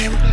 name.